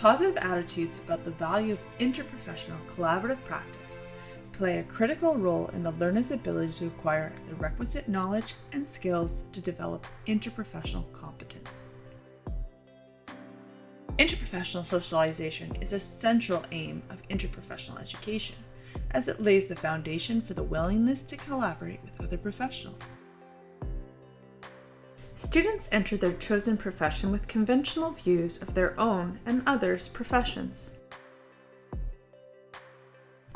Positive attitudes about the value of interprofessional collaborative practice play a critical role in the learner's ability to acquire the requisite knowledge and skills to develop interprofessional competence. Interprofessional socialization is a central aim of interprofessional education, as it lays the foundation for the willingness to collaborate with other professionals. Students enter their chosen profession with conventional views of their own and others' professions.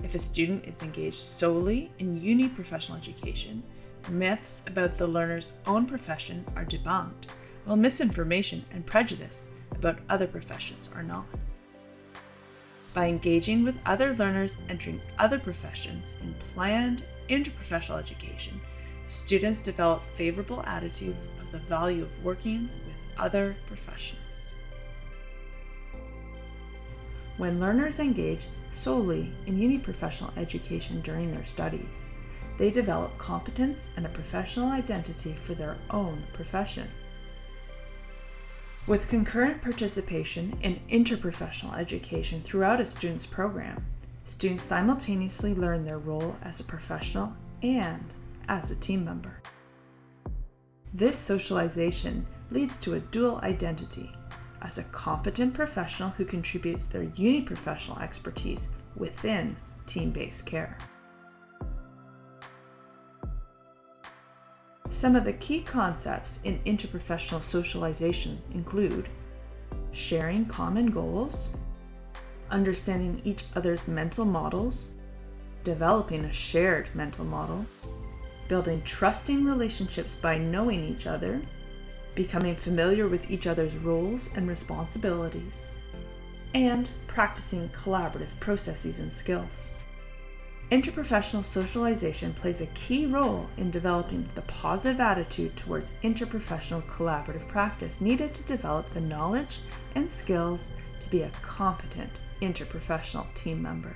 If a student is engaged solely in uni-professional education, myths about the learner's own profession are debunked, while misinformation and prejudice about other professions are not. By engaging with other learners entering other professions in planned interprofessional education, students develop favorable attitudes of the value of working with other professions. When learners engage solely in uni-professional education during their studies, they develop competence and a professional identity for their own profession. With concurrent participation in interprofessional education throughout a student's program, students simultaneously learn their role as a professional and as a team member. This socialization leads to a dual identity as a competent professional who contributes their uni-professional expertise within team-based care. Some of the key concepts in interprofessional socialization include sharing common goals, understanding each other's mental models, developing a shared mental model, building trusting relationships by knowing each other, becoming familiar with each other's roles and responsibilities, and practicing collaborative processes and skills. Interprofessional socialization plays a key role in developing the positive attitude towards interprofessional collaborative practice needed to develop the knowledge and skills to be a competent interprofessional team member.